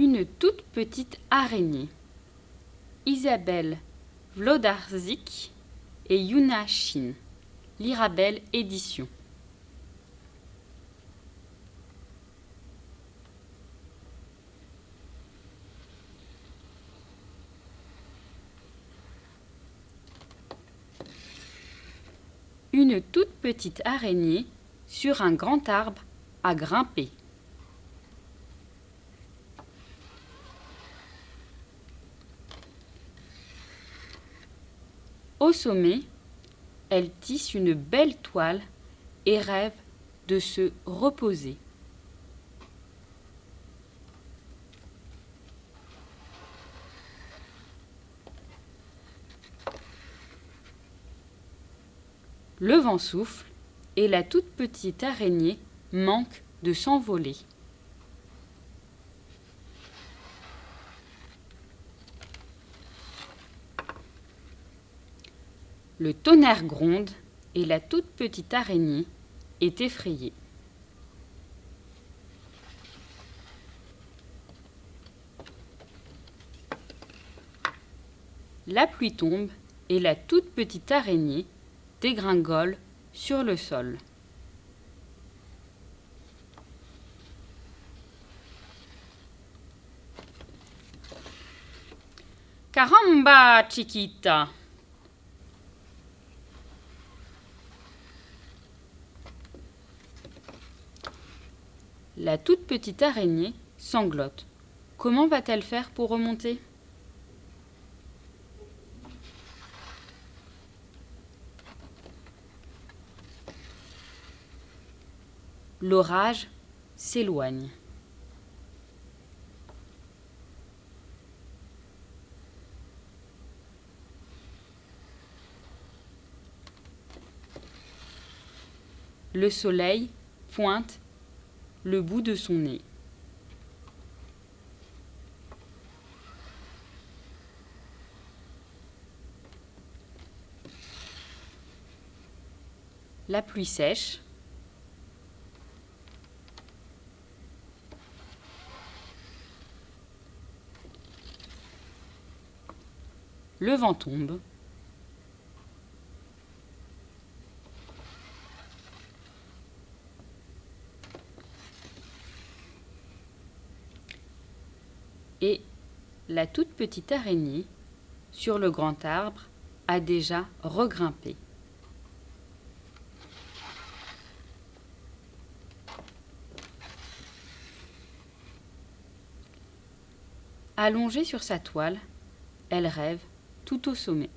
Une toute petite araignée. Isabelle Vlodarzik et Yuna Shin. Lirabelle Édition. Une toute petite araignée sur un grand arbre a grimpé. Au sommet, elle tisse une belle toile et rêve de se reposer. Le vent souffle et la toute petite araignée manque de s'envoler. Le tonnerre gronde et la toute petite araignée est effrayée. La pluie tombe et la toute petite araignée dégringole sur le sol. Caramba, Chiquita La toute petite araignée sanglote. Comment va-t-elle faire pour remonter? L'orage s'éloigne. Le soleil pointe le bout de son nez. La pluie sèche. Le vent tombe. Et la toute petite araignée, sur le grand arbre, a déjà regrimpé. Allongée sur sa toile, elle rêve tout au sommet.